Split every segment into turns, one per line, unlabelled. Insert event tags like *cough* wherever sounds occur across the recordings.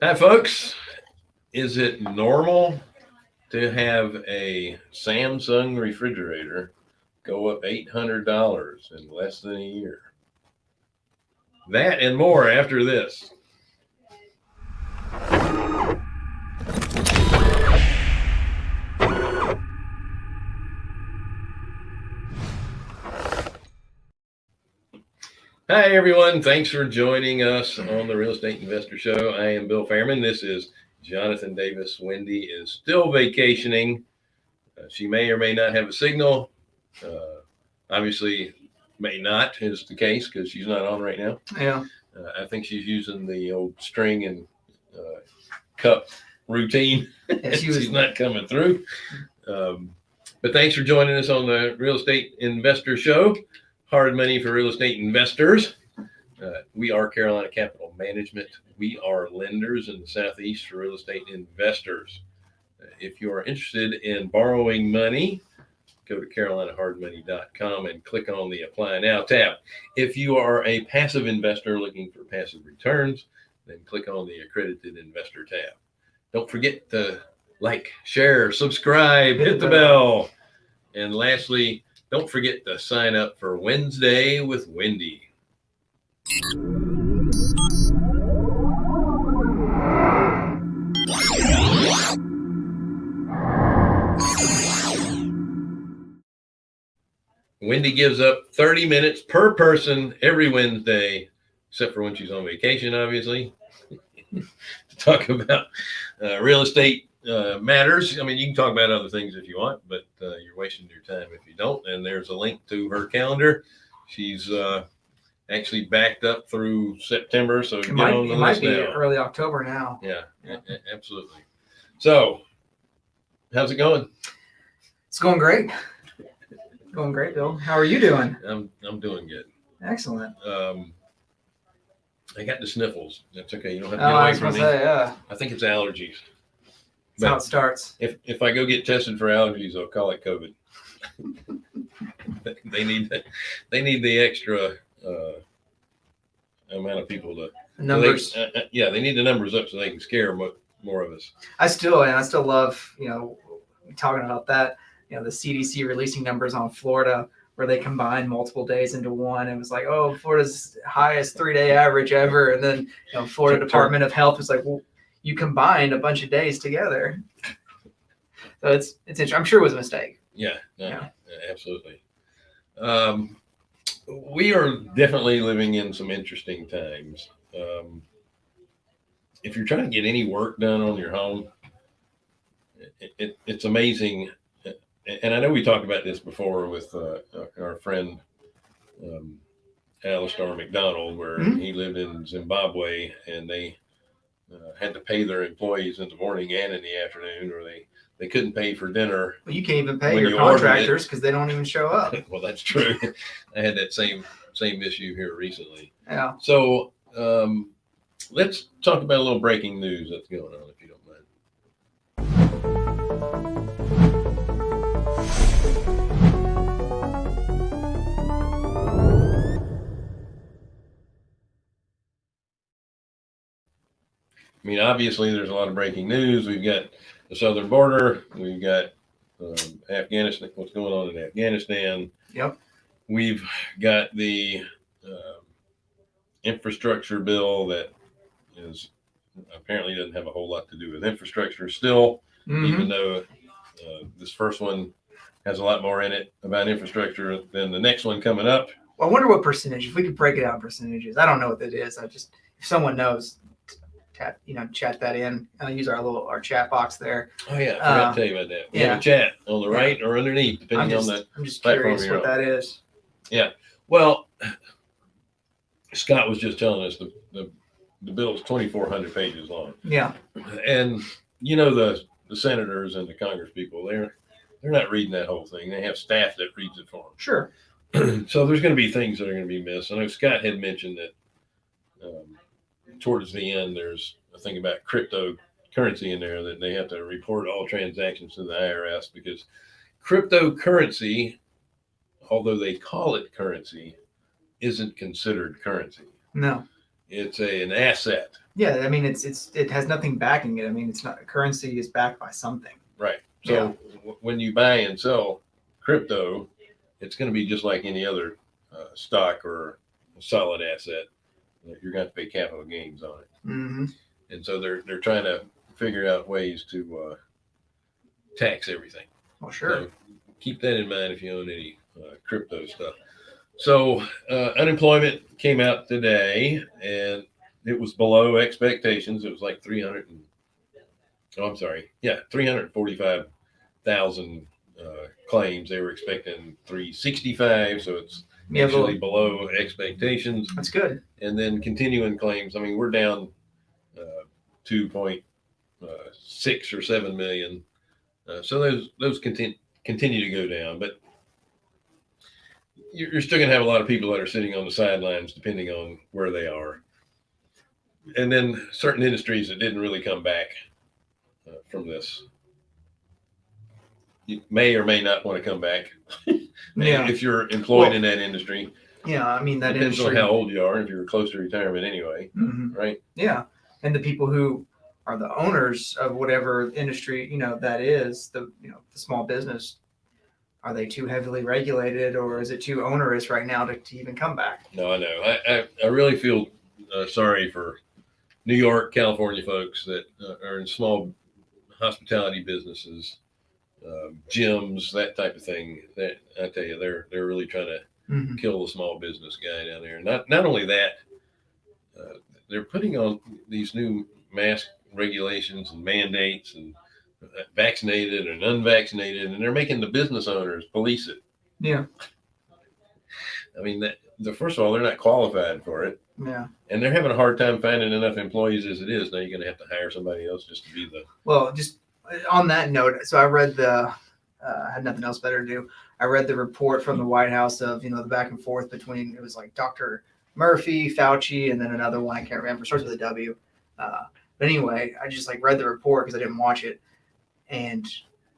Hi, folks. Is it normal to have a Samsung refrigerator go up $800 in less than a year? That and more after this. Hi, everyone. Thanks for joining us on the Real Estate Investor Show. I am Bill Fairman. This is Jonathan Davis. Wendy is still vacationing. Uh, she may or may not have a signal. Uh, obviously, may not is the case because she's not on right now.
Yeah.
Uh, I think she's using the old string and uh, cup routine.
Yeah, she *laughs* was-
she's not coming through. Um, but thanks for joining us on the Real Estate Investor Show. Hard money for real estate investors. Uh, we are Carolina Capital Management. We are lenders in the Southeast for real estate investors. Uh, if you are interested in borrowing money, go to carolinahardmoney.com and click on the Apply Now tab. If you are a passive investor looking for passive returns, then click on the Accredited Investor tab. Don't forget to like, share, subscribe, hit the bell. And lastly, don't forget to sign up for Wednesday with Wendy. Wendy gives up 30 minutes per person every Wednesday, except for when she's on vacation, obviously, *laughs* to talk about uh, real estate uh, matters. I mean, you can talk about other things if you want, but uh, you're wasting your time if you don't. And there's a link to her calendar. She's uh, actually backed up through September, so
It
get
might,
on the
it might be
now.
early October now.
Yeah, a- absolutely. So, how's it going?
It's going great. Going great, Bill. How are you doing?
I'm I'm doing good.
Excellent.
Um, I got the sniffles. That's okay. You don't have
Oh,
to get
I
away from me.
say, yeah.
I think it's allergies.
That's how it starts.
If if I go get tested for allergies, I'll call it COVID. *laughs* they need the, they need the extra uh, amount of people to
numbers.
So they, uh, uh, yeah, they need the numbers up so they can scare mo- more of us.
I still and I still love, you know, talking about that, you know, the CDC releasing numbers on Florida where they combine multiple days into one. It was like, oh, Florida's highest three day average ever. And then, you know, Florida Department of Health was like, well, you combined a bunch of days together. So it's it's interesting. I'm sure it was a mistake.
Yeah, no,
Yeah.
absolutely. Um, we are definitely living in some interesting times. Um, if you're trying to get any work done on your home, it, it, it's amazing. And I know we talked about this before with uh, our friend um, Alistair McDonald, where
Mhm.
he lived in Zimbabwe and they uh, had to pay their employees in the morning and in the afternoon, or they, they couldn't pay for dinner
Well, you can't even pay your
you
contractors because they don't even show up. *laughs*
well, that's true. *laughs* I had that same same issue here recently.
Yeah.
So um, let's talk about a little breaking news that's going on, I mean, obviously, there's a lot of breaking news. We've got the southern border. We've got um, Afghanistan. What's going on in Afghanistan?
Yep.
We've got the um, infrastructure bill that is apparently doesn't have a whole lot to do with infrastructure still,
Mhm.
even though uh, this first one has a lot more in it about infrastructure than the next one coming up.
Well, I wonder what percentage. If we could break it out in percentages, I don't know what that is. I just if someone knows, tap you know chat that in. I use our little our chat box there.
Oh yeah, I forgot
Uh,
to tell you about that. We
yeah.
have a chat on the
Yeah.
right or underneath, depending
just
on the.
I'm just
platform
curious what
on.
that is. Yeah.
Well, Scott was just telling us the the, the bill is 2,400 pages long.
Yeah.
and you know the the senators and the congress people they're they're not reading that whole thing they have staff that reads it for them. Sure. *clears throat* so there's going to be things that are going to be missed i know scott had mentioned that um, towards the end there's a thing about cryptocurrency in there that they have to report all transactions to the irs because cryptocurrency although they call it currency isn't considered currency
No.
it's a, an asset.
Yeah, I mean, it's it's it has nothing backing it. I mean, it's not currency is backed by something.
Right. So
Yeah.
w- when you buy and sell crypto, it's going to be just like any other uh, stock or solid asset. You're going to pay capital gains on it,
hmm
and so they're they're trying to figure out ways to uh, tax everything.
Well, sure.
So keep that in mind if you own any uh, crypto stuff. So uh, unemployment came out today, and it was below expectations. It was like three hundred and oh, I'm sorry, yeah, three hundred forty-five thousand uh, claims. They were expecting three sixty-five, so it's
Yeah,
actually below expectations.
that's good.
And then continuing claims. I mean, we're down uh, two point uh, six or seven million. Uh, so those those continue continue to go down, but you're, you're still going to have a lot of people that are sitting on the sidelines, depending on where they are. And then certain industries that didn't really come back uh, from this. You may or may not want to come back *laughs*
Yeah,
if you're employed
Well,
in that industry.
yeah. I mean, that
Depends
industry.
on how old you are. If you're close to retirement anyway,
Mhm.
right?
Yeah, and the people who are the owners of whatever industry you know that is the you know the small business. Are they too heavily regulated, or is it too onerous right now to, to even come back?
No, I know. I, I, I really feel uh, sorry for New York, California folks that uh, are in small hospitality businesses, um, gyms, that type of thing. That I tell you, they're they're really trying to
Mm-hmm.
kill the small business guy down there. Not not only that, uh, they're putting on these new mask regulations and mandates and uh, vaccinated and unvaccinated, and they're making the business owners police it.
Yeah,
I mean, that, the first of all, they're not qualified for it.
yeah.
And they're having a hard time finding enough employees as it is. Now you're going to have to hire somebody else just to be the.
Well, just on that note, so I read the. Uh, had nothing else better to do. I read the report from the White House of you know the back and forth between it was like Dr. Murthy, Fauci, and then another one I can't remember. Starts with a W. Uh, but anyway, I just like read the report because I didn't watch it. And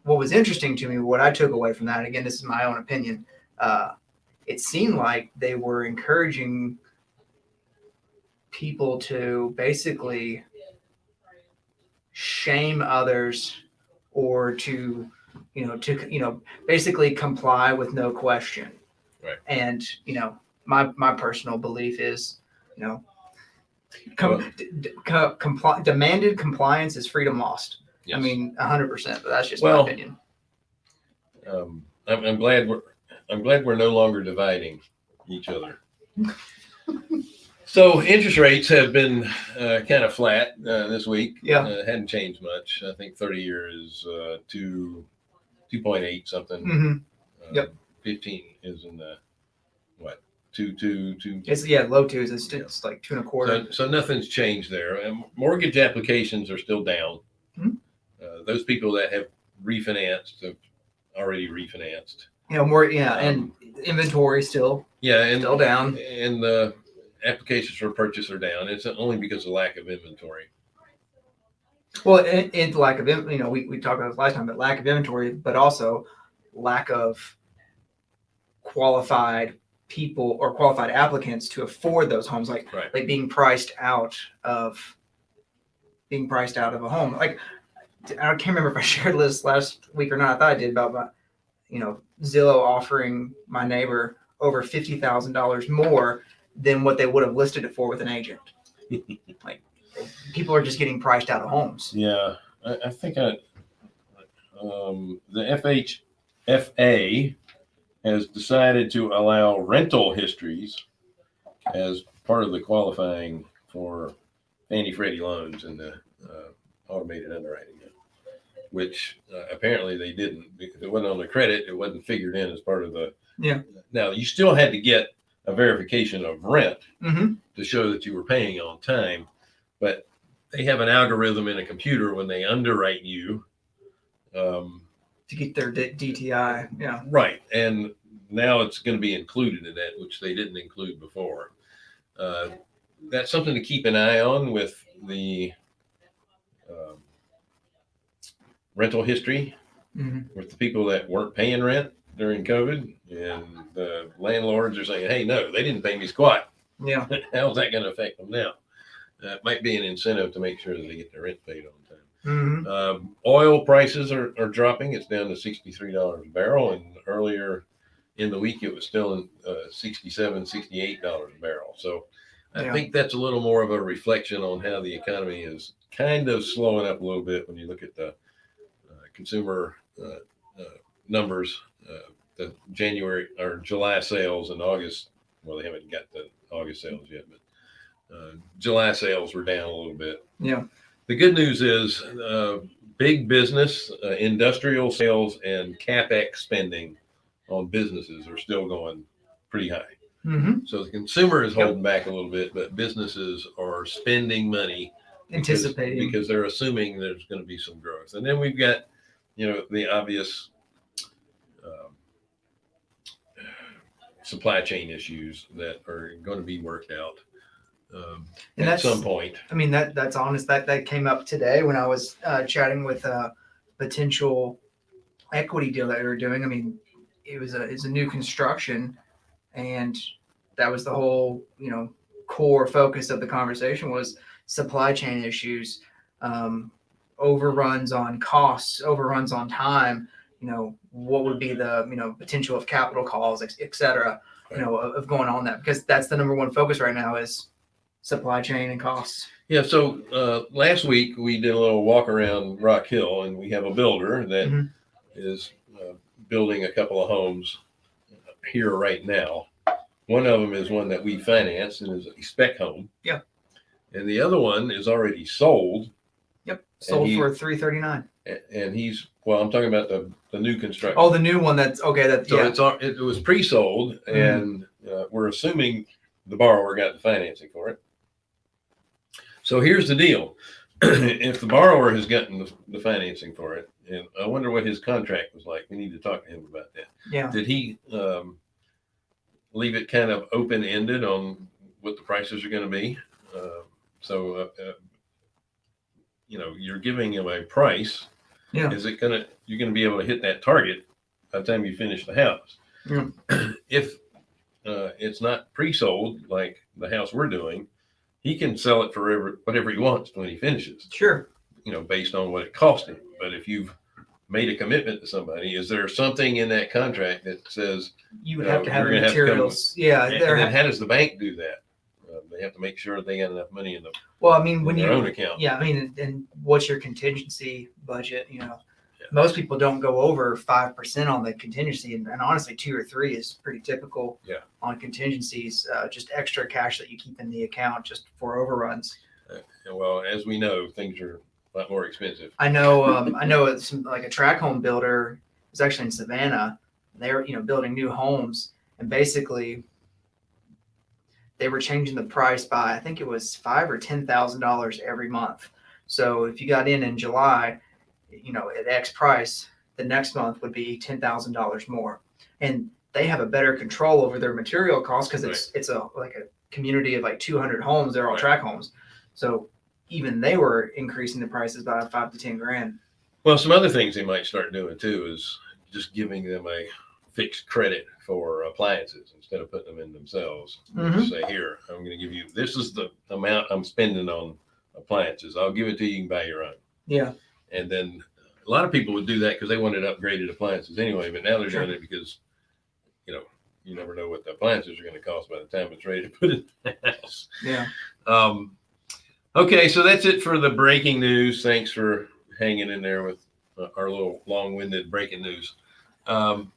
what was interesting to me, what I took away from that, again, this is my own opinion. Uh, it seemed like they were encouraging people to basically shame others or to you know to you know basically comply with no question
Right.
and you know my my personal belief is you know com-
Well-
d- d- co- compli- demanded compliance is freedom lost
Yes.
i mean 100% but that's just
Well-
my opinion
um, I'm, I'm glad we're I'm glad we're no longer dividing each other. *laughs* so interest rates have been uh, kind of flat uh, this week.
Yeah.
uh, hadn't changed much. I think 30 year is uh, two two point eight something.
hmm
Uh,
Yep.
15 is in the what two two two.
it's yeah low twos it's, it's like two and a quarter
So, so nothing's changed there. And mortgage applications are still down.
Mhm.
Uh, those people that have refinanced have already refinanced.
you know more yeah and
Um,
inventory still
Yeah, and
still down
and the applications for purchase are down. It's only because of lack of inventory.
Well, and, and lack of, you know, we, we talked about this last time, but lack of inventory, but also lack of qualified people or qualified applicants to afford those homes, like
Right.
like being priced out of being priced out of a home. Like I can't remember if I *laughs* shared this last week or not. I thought I did about my, you know, Zillow offering my neighbor over fifty thousand dollars more than what they would have listed it for with an agent. *laughs* like people are just getting priced out of homes.
Yeah, I, I think I, um, the FHFA has decided to allow rental histories as part of the qualifying for Fannie Freddie loans and the uh, automated underwriting, which uh, apparently they didn't. Because it wasn't on the credit, it wasn't figured in as part of the.
Yeah.
Now you still had to get a verification of rent
Mm-hmm.
to show that you were paying on time. But they have an algorithm in a computer when they underwrite you. Um,
To get their D- DTI. Yeah.
right. And now it's going to be included in that, which they didn't include before. Uh, that's something to keep an eye on with the um, rental history
Mm-hmm.
with the people that weren't paying rent during COVID. And the landlords are saying, hey, no, they didn't pay me squat.
Yeah. *laughs*
How's that going to affect them now? Uh, it might be an incentive to make sure that they get their rent paid on time.
hmm
Um, oil prices are, are dropping. It's down to $63 a barrel. And earlier in the week, it was still in uh, $67, $68 a barrel. So I
Yeah.
think that's a little more of a reflection on how the economy is kind of slowing up a little bit when you look at the uh, consumer uh, uh, numbers, uh, the January or July sales and August. Well, they haven't got the August sales yet, but uh, July sales were down a little bit.
Yeah.
The good news is uh, big business, uh, industrial sales, and capex spending on businesses are still going pretty high.
hmm
So the consumer is
Yep.
holding back a little bit, but businesses are spending money because-
Anticipating.
because they're assuming there's going to be some growth. And then we've got, you know, the obvious supply chain issues that are going to be worked out um,
And
at some point.
I mean, that that's honest. That that came up today when I was uh, chatting with a potential equity deal that we were doing. I mean, it was a it's a new construction, and that was the whole you know core focus of the conversation was supply chain issues, um, overruns on costs, overruns on time. You know, what would be the you know potential of capital calls, et, et cetera. You know, of, going on that because that's the number one focus right now is supply chain and costs.
Yeah. So uh, last week we did a little walk around Rock Hill, and we have a builder that is
Mhm.
uh, building a couple of homes here right now. One of them is one that we financed and is a spec home.
Yeah.
And the other one is already sold,
sold
he-
for three thirty nine.
a- and he's well. I'm talking about the the new construction.
Oh, the new one. That's okay. That
so
yeah.
it's al- it was pre-sold,
Mhm.
and uh, we're assuming the borrower got the financing for it. So here's the deal: *clears throat* if the borrower has gotten the, the financing for it, and I wonder what his contract was like. We need to talk to him about that.
Yeah.
Did he um, leave it kind of open ended on what the prices are going to be? Uh, so, uh, uh, you know, you're giving him a price.
Yeah.
Is it going to, you're going to be able to hit that target by the time you finish the house?
Yeah. *clears throat*
if uh, it's not pre sold like the house we're doing, he can sell it for whatever he wants when he finishes
Sure.
you know, based on what it cost him. But if you've made a commitment to somebody, is there something in that contract that says,
You would have to have
you're
the
gonna have to
materials. yeah.
and
There.
then how does the bank do that? Uh, they have to make sure they got enough money in, the,
well, I mean, when
in
you
their own account.
yeah, I mean, and- and what's your contingency budget? You know,
Yeah.
most people don't go over five percent on the contingency, and, and honestly, two or three is pretty typical.
Yeah.
On contingencies, uh, just extra cash that you keep in the account just for overruns.
And well, as we know, things are a lot more expensive.
I know, um, I know it's like a tract home builder is actually in Savannah. They're, you know, building new homes and basically they were changing the price by, I think it was five or ten thousand dollars every month. So if you got in in July, you know, at X price, the next month would be ten thousand dollars more. And they have a better control over their material costs because it's it's a like a community of like two hundred homes. They're all
Right.
tract homes. So even they were increasing the prices by five to ten grand.
Well, some other things they might start doing too is just giving them a fixed credit for appliances instead of putting them in themselves.
Mhm.
Say, here, I'm going to give you, this is the amount I'm spending on appliances. I'll give it to you. You can buy your own.
Yeah.
And then a lot of people would do that because they wanted upgraded appliances anyway, but now they're
Sure.
doing it because, you know, you never know what the appliances are going to cost by the time it's ready to put in the house.
Yeah.
Um, okay, so that's it for the breaking news. Thanks for hanging in there with our little long-winded breaking news. Um,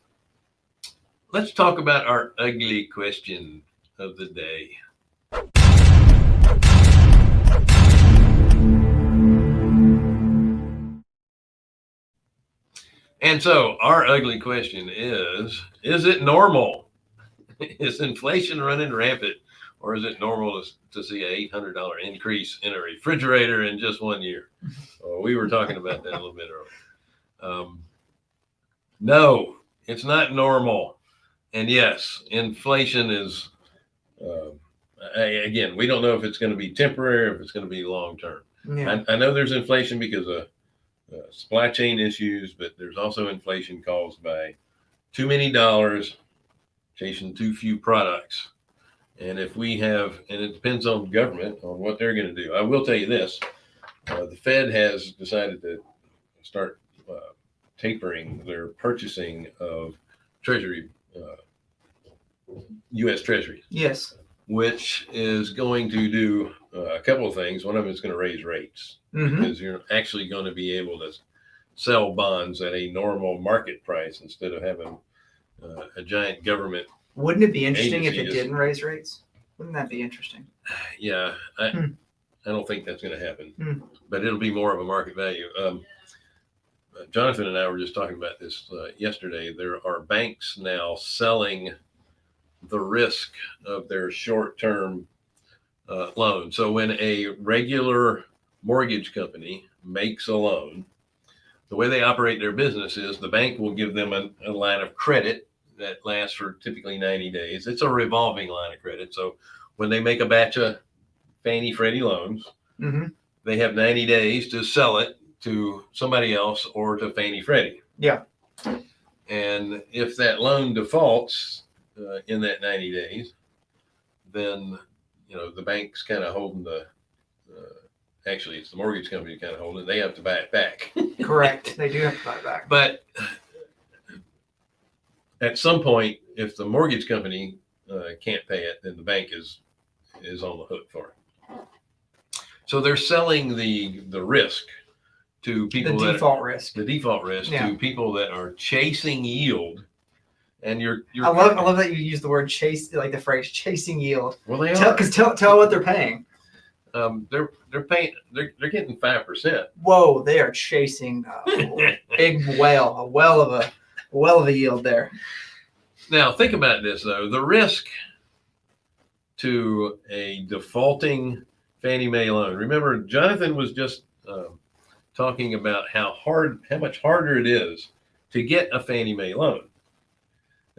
let's talk about our ugly question of the day. And so our ugly question is, is it normal? *laughs* is inflation running rampant or is it normal to, to see a $800 increase in a refrigerator in just one year? Well, *laughs* we were talking about that a little bit earlier. Um, no, it's not normal. And yes, inflation is, uh, again, we don't know if it's going to be temporary or if it's going to be long term.
Yeah.
I, I know there's inflation because of uh, supply chain issues, but there's also inflation caused by too many dollars chasing too few products. And if we have, and it depends on government on what they're going to do. I will tell you this: uh, the Fed has decided to start uh, tapering their purchasing of Treasury, uh, U.S. Treasuries,
Yes.
which is going to do uh, a couple of things. One of them is going to raise rates
hmm
because you're actually going to be able to sell bonds at a normal market price instead of having uh, a giant government.
Wouldn't it be interesting if it
is-
didn't raise rates? Wouldn't that be interesting?
Yeah, I,
Hmm.
I don't think that's going to happen,
Hmm.
but it'll be more of a market value. Um, Jonathan and I were just talking about this uh, yesterday. There are banks now selling the risk of their short-term uh, loan. So when a regular mortgage company makes a loan, the way they operate their business is the bank will give them a, a line of credit that lasts for typically 90 days. It's a revolving line of credit. So when they make a batch of Fannie Freddie loans,
hmm
they have 90 days to sell it to somebody else or to Fannie Freddie.
Yeah.
And if that loan defaults uh, in that 90 days, then you know the bank's kind of holding the. Uh, actually, it's the mortgage company kind of holding. it. They have to buy it back. *laughs*
Correct. They do have to buy it back.
But at some point, if the mortgage company uh, can't pay it, then the bank is is on the hook for it. So they're selling the the risk to
The
people that
default risk.
the default risk
Yeah.
to people that are chasing yield, and you're you're
I love I love that you use the word chase like the phrase chasing yield.
well they
Tell
are
because tell tell what they're paying.
um, they're they're paying they're they're getting five percent.
Whoa, they are chasing a *laughs* big whale, a well of a well of a yield there.
Now, think about this though. The risk to a defaulting Fannie Mae loan. Remember, Jonathan was just um, talking about how hard, how much harder it is to get a Fannie Mae loan.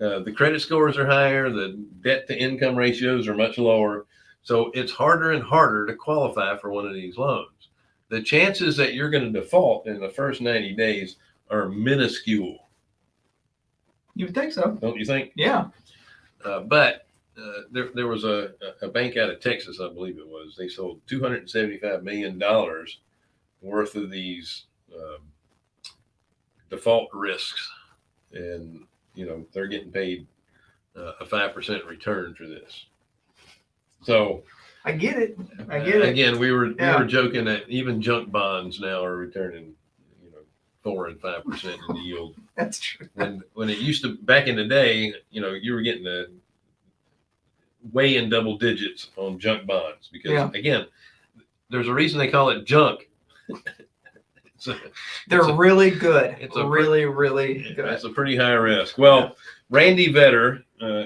Uh, the credit scores are higher, the debt to income ratios are much lower. So it's harder and harder to qualify for one of these loans. The chances that you're going to default in the first 90 days are minuscule,
You would think so.
don't you think?
Yeah.
Uh, but uh, there, there was a, a bank out of Texas, I believe it was. They sold two hundred and seventy-five million dollars worth of these um, default risks, and you know they're getting paid uh, a five percent return for this. So
I get it. I get it.
again, we were
Yeah.
we were joking that even junk bonds now are returning, you know, four and five percent in yield *laughs*
That's true.
when when it used to back in the day, you know, you were getting the way in double digits on junk bonds because
Yeah.
again, there's a reason they call it junk. A,
They're
a-
really good.
it's a
really, really good.
it's a pretty high risk. Well, Randy Vetter uh,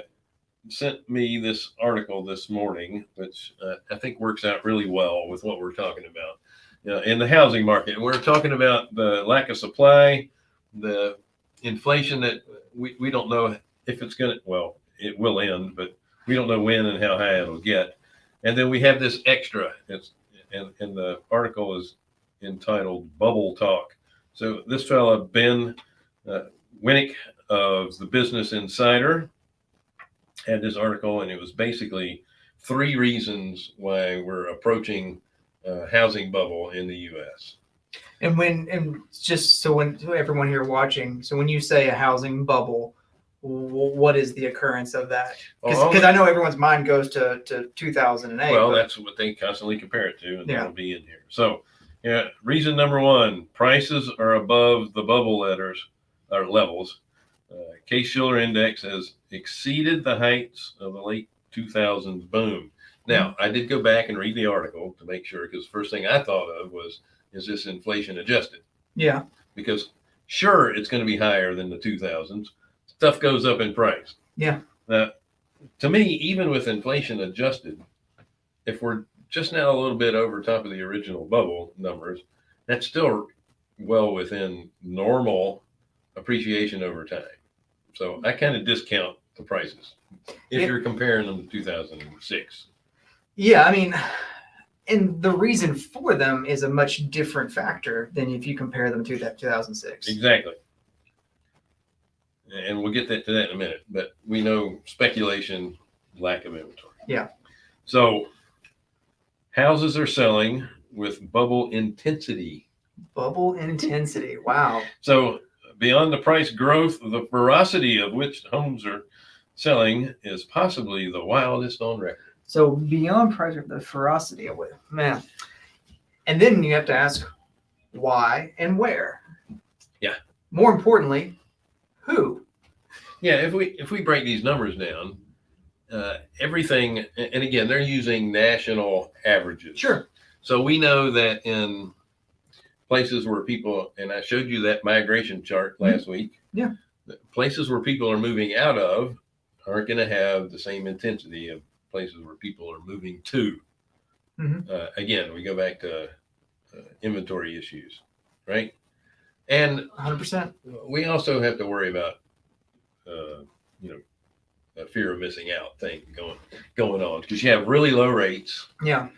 sent me this article this morning, which uh, I think works out really well with what we're talking about. You know, in the housing market, and we're talking about the lack of supply, the inflation that we, we don't know if it's going to, well, it will end, but we don't know when and how high it'll get. And then we have this extra. It's and, and the article is entitled Bubble Talk. So this fella, Ben uh, Winck of the Business Insider, had this article, and it was basically three reasons why we're approaching uh, housing bubble in the U.S.
And when and just so when so everyone here watching, so when you say a housing bubble, what is the occurrence of that? Because I know everyone's mind goes to to 2008.
Well,
but-
that's what they constantly compare it to, and
Yeah.
that'll be in here. So, yeah, reason number one: prices are above the bubble letters or levels. Uh, Case Shiller Index has exceeded the heights of the late 2000s boom. Now, I did go back and read the article to make sure, because the first thing I thought of was, is this inflation adjusted?
yeah,
Because sure, it's going to be higher than the 2000s. Stuff goes up in price.
Yeah.
Now, to me, even with inflation adjusted, if we're just now a little bit over top of the original bubble numbers, that's still well within normal appreciation over time. So I kind of discount the prices if
Yeah.
you're comparing them to 2006.
yeah. I mean, and the reason for them is a much different factor than if you compare them to that 2006.
Exactly. And we'll get that to that in a minute. But we know speculation, lack of inventory.
Yeah.
So houses are selling with bubble intensity.
Bubble intensity. Wow.
So beyond the price growth, the ferocity of which homes are selling is possibly the wildest on record.
So beyond price of the ferocity of it, man. And then you have to ask why and where.
Yeah.
More importantly, who?
Yeah, if we if we break these numbers down, uh, everything, and again, they're using national averages.
Sure.
So we know that in places where people, and I showed you that migration chart last week.
Mm-hmm. Yeah.
Places where people are moving out of aren't going to have the same intensity of places where people are moving to.
Mhm.
Uh, again, we go back to uh, inventory issues, right? And
100%.
we also have to worry about, uh, you know, a fear of missing out thing going going on because you have really low rates.
Yeah.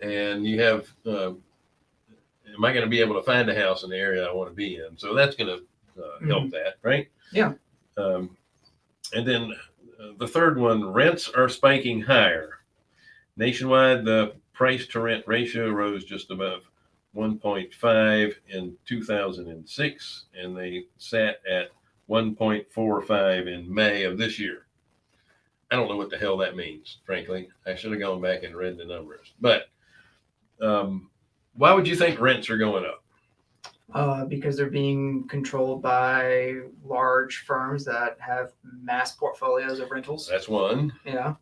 and you have uh, am i going to be able to find a house in the area i want to be in? So that's going to uh, help that right?
Yeah.
um, and then uh, the third one rents are spiking higher. Nationwide the price to rent ratio rose just above 1.5 in 2006 and they sat at 1.45 in may of this year i don't know what the hell that means frankly i should have gone back and read the numbers but um, why would you think rents are going up?
Uh, because they're being controlled by large firms that have mass portfolios of rentals.
That's one.
Yeah.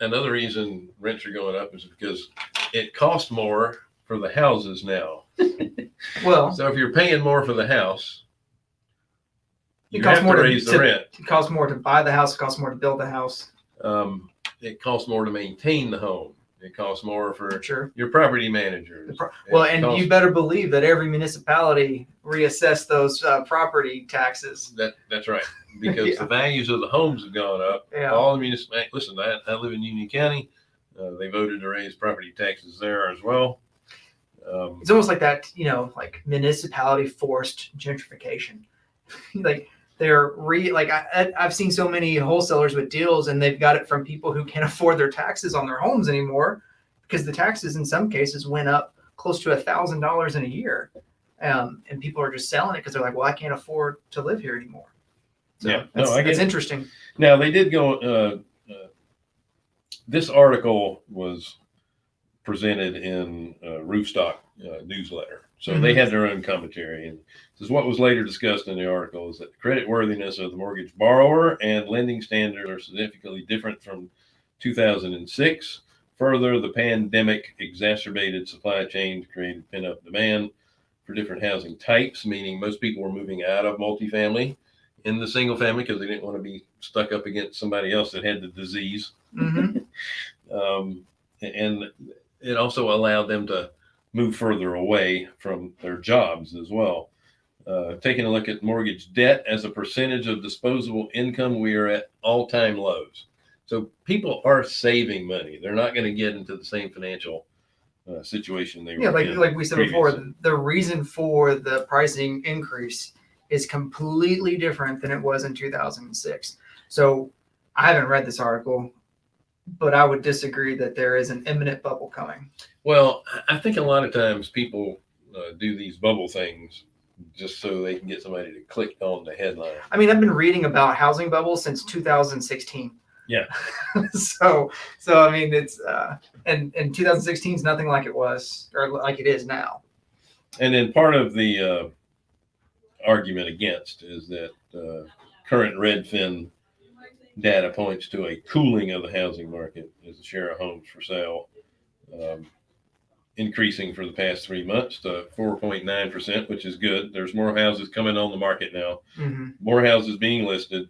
Another reason rents are going up is because it costs more for the houses now. *laughs*
Well,
So if you're paying more for the house,
It
you
costs
have
more
to raise the rent.
it costs more to buy the house, it costs more to build the house.
Um, it costs more to maintain the home. It costs more
For
for
sure.
your property managers.
Pro- Well, and
costs-
you better believe that every municipality reassess those uh, property taxes.
That that's right. *laughs* Because
Yeah.
the values of the homes have gone up.
Yeah.
All the municipal listen, I, I live in Union County. Uh, they voted to raise property taxes there as well. Um,
It's almost like that, you know, like municipality forced gentrification. *laughs* like they're re like I, I've seen so many wholesalers with deals, and they've got it from people who can't *laughs* afford their taxes on their homes anymore, because the taxes in some cases went up close to a thousand dollars in a year, um, and people are just selling it because they're like, well, I can't afford to live here anymore. So
Yeah. No, I
that's interesting.
Now they did go. Uh, uh, this article was presented in uh, Roofstock uh, newsletter, so they had their own commentary. And this is what was later discussed in the article: is that the credit worthiness of the mortgage borrower and lending standards are significantly different from 2006. Further, the pandemic exacerbated supply chains, created pent-up demand for different housing types, meaning most people were moving out of multifamily in the single family because they didn't want to be stuck up against somebody else that had the disease.
hmm *laughs*
Um, and it also allowed them to move further away from their jobs as well. Uh, taking a look at mortgage debt as a percentage of disposable income, we are at all time lows. So people are saving money. They're not going to get into the same financial uh, situation they
Yeah,
were
like
in.
like we said
previously.
before, the reason for the pricing increase is completely different than it was in 2006. So I haven't read this article, but I would disagree that there is an imminent bubble coming.
Well, I- think a lot of times people uh, do these bubble things just so they can get somebody to click on the headline.
I mean, I've been reading about housing bubbles since 2016.
Yeah. *laughs*
so so I mean, it's uh, and and 2016 is nothing like it was or like it is now.
And then part of the uh, argument against is that uh, current Redfin data points to a cooling of the housing market as the share of homes for sale um, increasing for the past three months to 4.9%, which is good. There's more houses coming on the market now.
hmm
more houses being listed.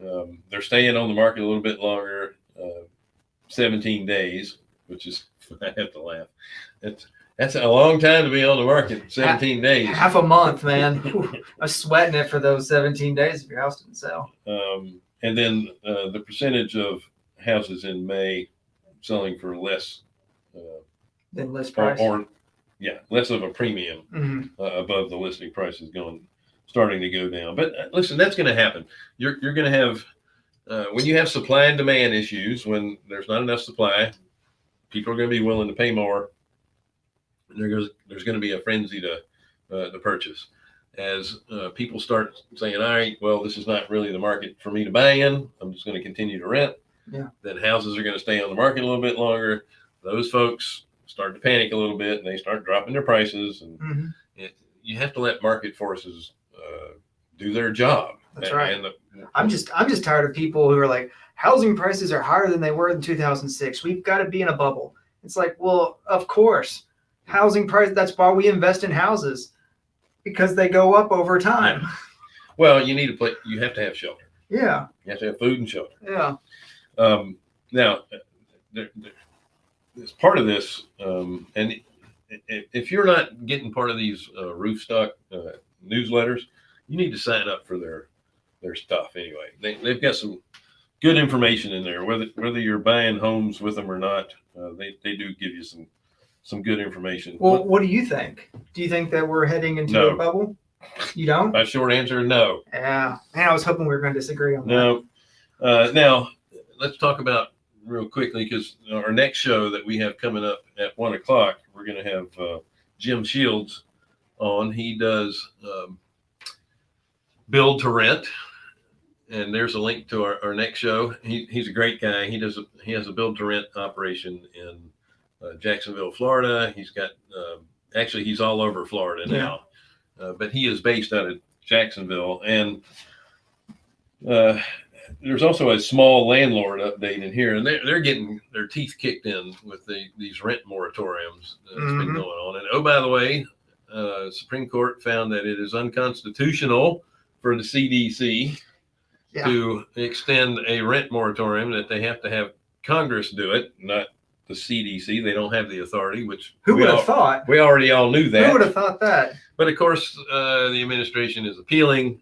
Um, they're staying on the market a little bit longer, uh, 17 days, which is *laughs* I have to laugh. That's that's a long time to be on the market. 17 days.
Half a month, man. *laughs* I was sweating it for those 17 days if your house didn't sell.
Um, and then uh, the percentage of houses in May selling for less, uh,
Then list
or,
price.
or yeah, less of a premium
hmm
uh, above the listing price is going starting to go down. But uh, listen, that's going to happen. You're you're going to have uh, when you have supply and demand issues, when there's not enough supply, people are going to be willing to pay more. And there's there's going to be a frenzy to uh, to purchase as uh, people start saying, "All right, well, this is not really the market for me to buy in. I'm just going to continue to rent."
Yeah.
Then houses are going to stay on the market a little bit longer. Those folks start to panic a little bit, and they start dropping their prices. And
Mhm.
it, you have to let market forces uh, do their job.
That's right.
And the,
I'm just I'm just tired of people who are like housing prices are higher than they were in 2006. We've got to be in a bubble. It's like, well, of course, housing price. That's why we invest in houses because they go up over time.
well, you need to play. You have to have shelter.
Yeah,
You have to have food and shelter.
yeah.
Um, now, there, there, as part of this, um, and i- i- if you're not getting part of these uh, Roofstock uh, newsletters, you need to sign up for their their stuff anyway. They, they've got some good information in there. Whether whether you're buying homes with them or not, uh, they they do give you some some good information.
Well, what do you think? Do you think that we're heading into
No.
a bubble? You don't?
My short answer, no.
Yeah. Man, I was hoping we were going to disagree on that.
No. Uh, now, let's talk about real quickly because our next show that we have coming up at one o'clock, we're going to have uh, Jim Shields on. He does um, build to rent, and there's a link to our, our next show. He, he's a great guy. He does a, he has a build to rent operation in uh, Jacksonville, Florida. He's got um actually he's all over Florida now, uh, but he is based out of Jacksonville and. Uh, there's also a small landlord update in here, and they're, they're getting their teeth kicked in with the, these rent moratoriums that's been
Mhm.
going on. And oh, by the way, uh, Supreme Court found that it is unconstitutional for the CDC
Yeah.
to extend a rent moratorium, that they have to have Congress do it, not the CDC. They don't have the authority, which
Who would have thought?
we already all knew that.
Who would have thought that?
But of course, uh, the administration is appealing.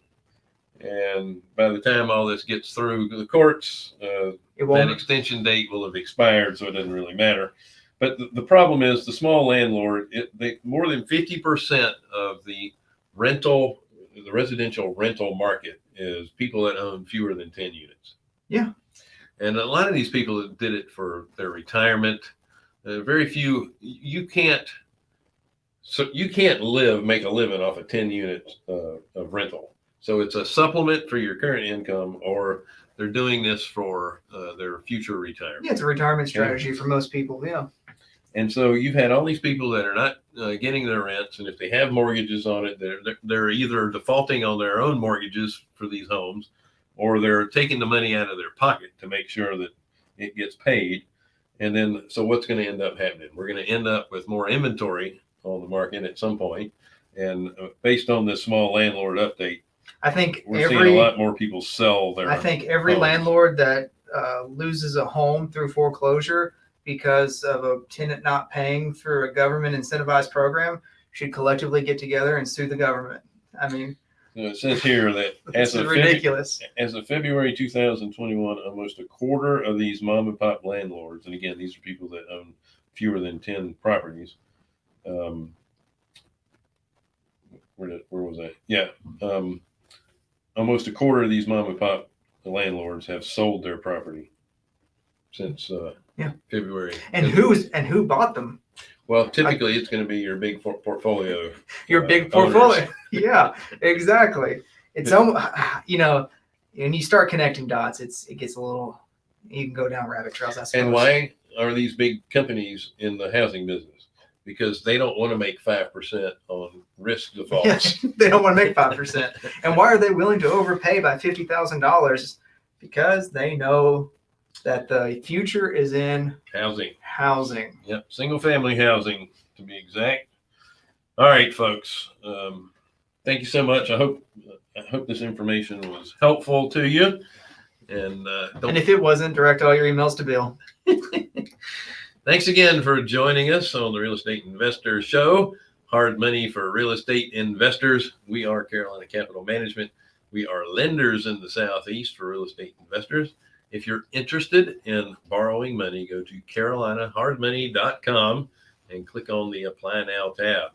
And by the time all this gets through the courts, uh,
It
that extension date will have expired, so it doesn't really matter. But the, the problem is the small landlord, it, they, more than 50% of the rental, the residential rental market is people that own fewer than 10 units.
Yeah.
And a lot of these people that did it for their retirement, uh, very few, you can't, so you can't live, make a living off of 10 unit uh, of rental. So it's a supplement for your current income, or they're doing this for uh, their future retirement.
Yeah, it's a retirement strategy for most people. Yeah.
And so you've had all these people that are not uh, getting their rents, and if they have mortgages on it, they're- they're either defaulting on their own mortgages for these homes, or they're taking the money out of their pocket to make sure that it gets paid. And then, so what's going to end up happening? We're going to end up with more inventory on the market at some point, and uh, based on this small landlord update,
I think
we're seeing a lot more people sell their.
I think every
homes.
landlord that uh, loses a home through foreclosure because of a tenant not paying through a government incentivized program should collectively get together and sue the government. I mean,
it says here that as of February,
ridiculous.
as of February 2021, almost a quarter of these mom and pop landlords, and again, these are people that own fewer than 10 properties. Um, where, did, where was that? Yeah. Um, almost a quarter of these mom and pop landlords have sold their property since uh,
Yeah.
February.
And who's and who bought them?
Well, typically it's going to be your big for- portfolio. *laughs*
Your
uh,
big portfolio. *laughs* yeah, exactly. It's almost *sighs* you know, and you start connecting dots. It's it gets a little. You can go down rabbit trails. I suppose.
And why are these big companies in the housing business? Because they don't want to make five percent on risk *laughs* defaults.
Yeah, they don't want to make five percent. And why are they willing to overpay by fifty thousand dollars? Because they know that the future is in
Housing,
housing.
yep, single family housing to be exact. All right, folks. Um, thank you so much. I hope I hope this information was helpful to you. And uh,
And if it wasn't, direct all your emails to Bill. *laughs*
Thanks again for joining us on the Real Estate Investor Show. Hard money for real estate investors. We are Carolina Capital Management. We are lenders in the Southeast for real estate investors. If you're interested in borrowing money, go to carolinahardmoney.com and click on the Apply Now tab.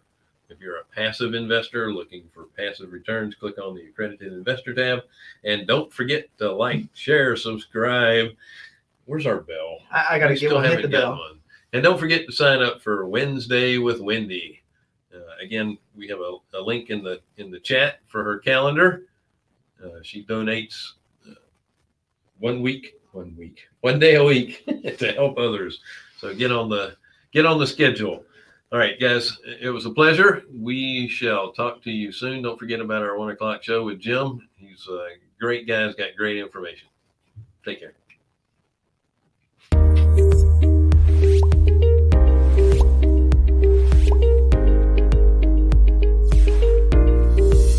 If you're a passive investor looking for passive returns, click on the accredited investor tab. And don't forget to like, share, subscribe. Where's our bell?
I, I gotta get
still
one, hit the
got
bell.
one. And don't forget to sign up for Wednesday with Wendy. Uh, again, we have a, a link in the in the chat for her calendar. Uh, she donates one week, one week, one day a week *laughs* to help others. So get on the get on the schedule. All right, guys, it was a pleasure. We shall talk to you soon. Don't forget about our one o'clock show with Jim. He's a great guy. He's got great information. Take care.